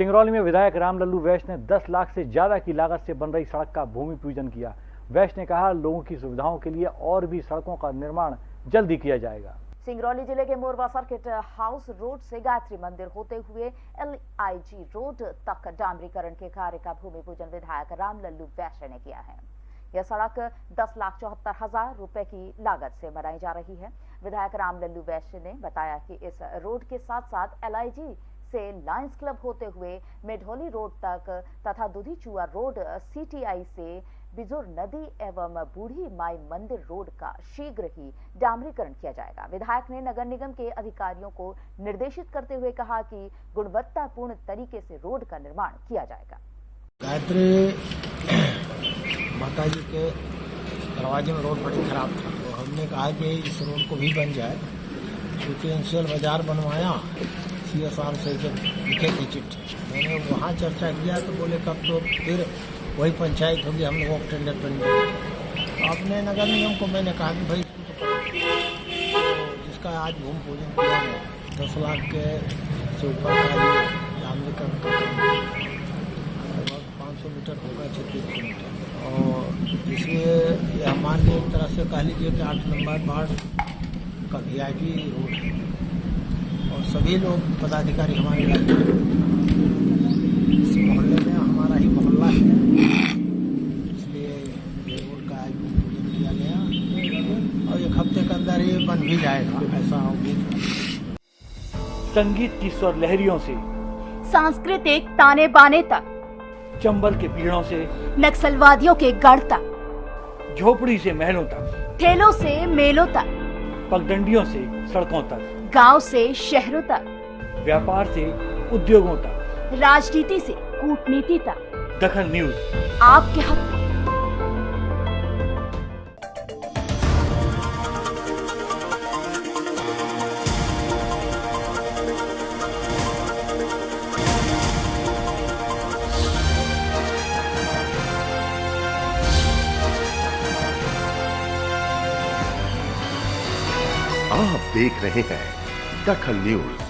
सिंगरौली में विधायक रामलल्लू वैश्य ने 10 लाख से ज़्यादा की लागत से बन रही सड़क का भूमि पूजन किया। वैश्य ने कहा, लोगों की सुविधाओं के लिए और भी सड़कों का निर्माण जल्दी किया जाएगा। सिंगरौली ज़िले के मोरवा सर्किट हाउस रोड से गायत्री मंदिर होते हुए एलआईजी रोड तक डामरीकरण के कार्य का भूमि पूजन विधायक रामलल्लू वैश्य ने किया है। यह सड़क दस लाख चौहत्तर हज़ार रुपए की लागत से बनाई जा रही है। विधायक रामलल्लू वैश्य ने बताया कि इस रोड के साथ साथ एलआईजी से लायंस क्लब होते हुए मेढोली रोड तक तथा दुधी चुआ रोड सीटीआई से बिजुर नदी एवं बूढ़ी माई मंदिर रोड का शीघ्र ही डामरीकरण किया जाएगा। विधायक ने नगर निगम के अधिकारियों को निर्देशित करते हुए कहा कि गुणवत्तापूर्ण तरीके से रोड का निर्माण किया जाएगा। गायत्री माता जी के दरवाजे में रोड बड़ी खराब था। तो हमने कहा कि इस रोड को भी बन जाए। क्योंकि बाज़ार बनवाया सी एस आर से जब लिखे थे चिट्ठी। मैंने वहाँ चर्चा किया तो बोले, कब तो फिर वही पंचायत होगी, हम लोगों को टेंडर पेंडर तो अपने नगर निगम को मैंने कहा कि भाई तो तो जिसका आज भूमि पूजन किया गया, दस लाख के से ऊपर का ये का लगभग पाँच सौ मीटर होगा छत्तीस सौ मीटर। और इसलिए हमारे एक तरह से कह लीजिए कि आठ नंबर वार्ड का वी आई पी रोड है। और सभी लोग पदाधिकारी हमारे इलाके इस मोहल्ले में हमारा ही मोहल्ला है। इसलिए ये रोड का आज पूजन किया गया। और एक हफ़्ते के अंदर ये बन भी जाएगा ऐसा उम्मीद संगीत की स्वर लहरियों से सांस्कृतिक ताने बाने तक चंबल के पीड़ों से नक्सलवादियों के गढ़ तक झोपड़ी से महलों तक। ठेलों से मेलों तक। पगडंडियों से सड़कों तक। गाँव से शहरों तक। व्यापार से उद्योगों तक। राजनीति से कूटनीति तक। दखन न्यूज़। आपके हक। आप देख रहे हैं दखल न्यूज़।